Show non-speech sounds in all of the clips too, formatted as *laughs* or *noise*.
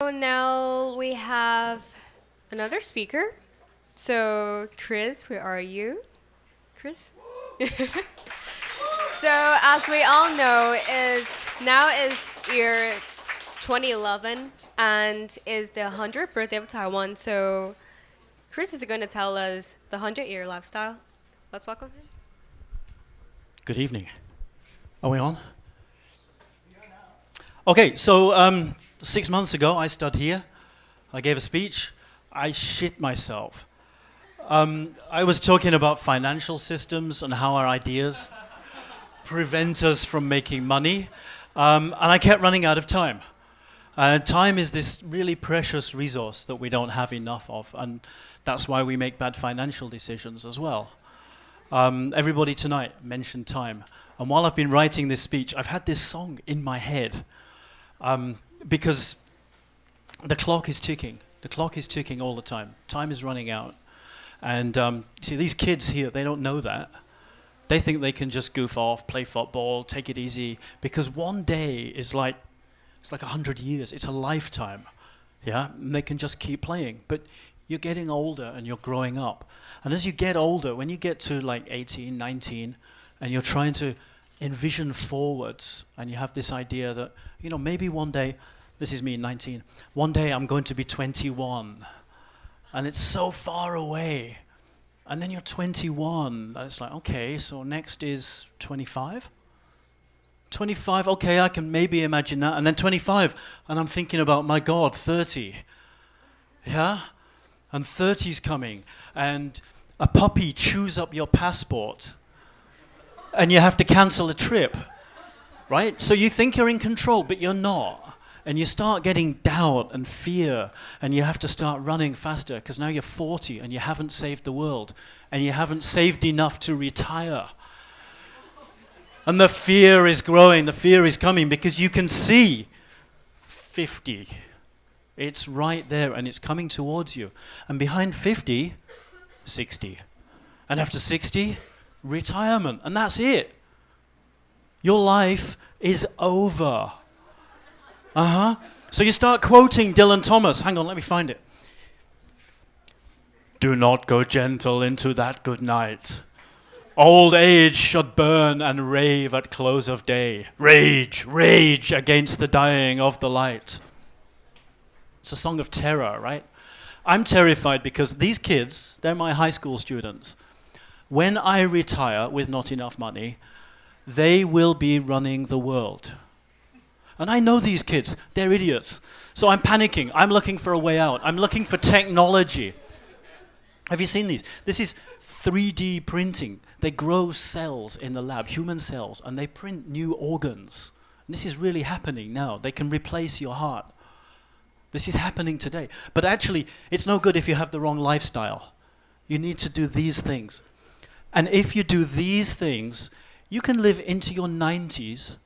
So now we have another speaker. So, Chris, where are you? Chris? *laughs* so, as we all know, it's now is year 2011 and is the 100th birthday of Taiwan. So, Chris is going to tell us the 100 year lifestyle. Let's welcome him. Good evening. Are we on? Okay, so um, six months ago, I stood here. I gave a speech. I shit myself. Um, I was talking about financial systems and how our ideas prevent us from making money. Um, and I kept running out of time. Uh, time is this really precious resource that we don't have enough of. And that's why we make bad financial decisions as well. Um, everybody tonight mentioned time. And while I've been writing this speech, I've had this song in my head um, because the clock is ticking. The clock is ticking all the time. Time is running out. And um, see, these kids here, they don't know that. They think they can just goof off, play football, take it easy, because one day is like, it's like a hundred years. It's a lifetime. Yeah, and they can just keep playing. But you're getting older and you're growing up. And as you get older, when you get to like 18, 19, and you're trying to envision forwards, and you have this idea that, you know, maybe one day, this is me, 19, one day I'm going to be 21, and it's so far away. And then you're 21, and it's like, okay, so next is 25? 25, okay, I can maybe imagine that. And then 25, and I'm thinking about, my God, 30. Yeah? And 30's coming, and a puppy chews up your passport and you have to cancel a trip, right? So you think you're in control, but you're not. And you start getting doubt and fear, and you have to start running faster because now you're 40 and you haven't saved the world, and you haven't saved enough to retire. And the fear is growing, the fear is coming because you can see 50. It's right there and it's coming towards you. And behind 50, 60. And after 60, retirement, and that's it. Your life is over. Uh huh. So you start quoting Dylan Thomas. Hang on, let me find it. Do not go gentle into that good night. Old age should burn and rave at close of day. Rage, rage against the dying of the light. It's a song of terror, right? I'm terrified because these kids, they're my high school students when I retire with not enough money, they will be running the world. And I know these kids, they're idiots. So I'm panicking. I'm looking for a way out. I'm looking for technology. Have you seen these? This is 3D printing. They grow cells in the lab, human cells, and they print new organs. And this is really happening now. They can replace your heart. This is happening today. But actually, it's no good if you have the wrong lifestyle. You need to do these things. And if you do these things, you can live into your 90s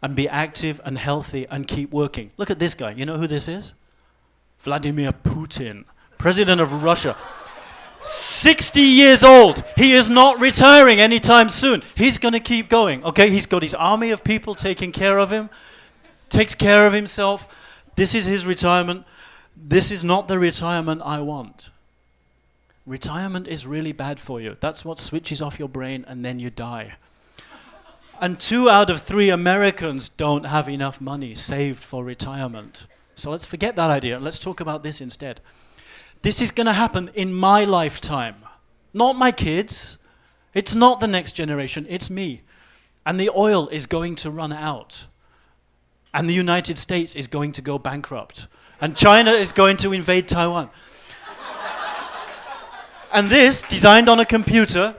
and be active and healthy and keep working. Look at this guy. You know who this is? Vladimir Putin, president of Russia. 60 years old. He is not retiring anytime soon. He's going to keep going. Okay, he's got his army of people taking care of him, takes care of himself. This is his retirement. This is not the retirement I want. Retirement is really bad for you. That's what switches off your brain and then you die. And two out of three Americans don't have enough money saved for retirement. So let's forget that idea. Let's talk about this instead. This is going to happen in my lifetime, not my kids. It's not the next generation, it's me. And the oil is going to run out. And the United States is going to go bankrupt. And China is going to invade Taiwan. And this, designed on a computer,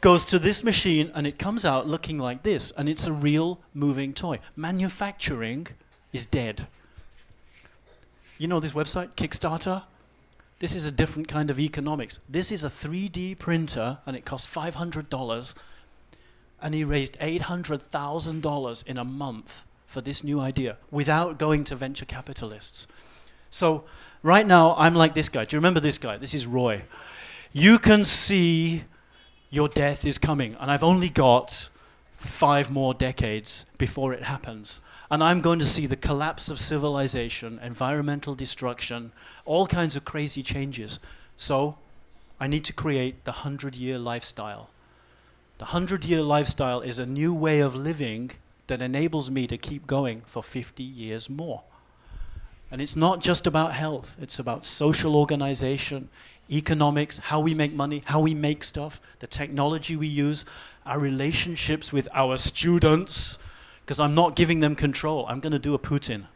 goes to this machine and it comes out looking like this. And it's a real moving toy. Manufacturing is dead. You know this website, Kickstarter? This is a different kind of economics. This is a 3D printer and it costs $500. And he raised $800,000 in a month for this new idea without going to venture capitalists. So right now, I'm like this guy. Do you remember this guy? This is Roy you can see your death is coming. And I've only got five more decades before it happens. And I'm going to see the collapse of civilization, environmental destruction, all kinds of crazy changes. So I need to create the 100 year lifestyle. The 100 year lifestyle is a new way of living that enables me to keep going for 50 years more. And it's not just about health, it's about social organization, economics, how we make money, how we make stuff, the technology we use, our relationships with our students, because I'm not giving them control. I'm going to do a Putin.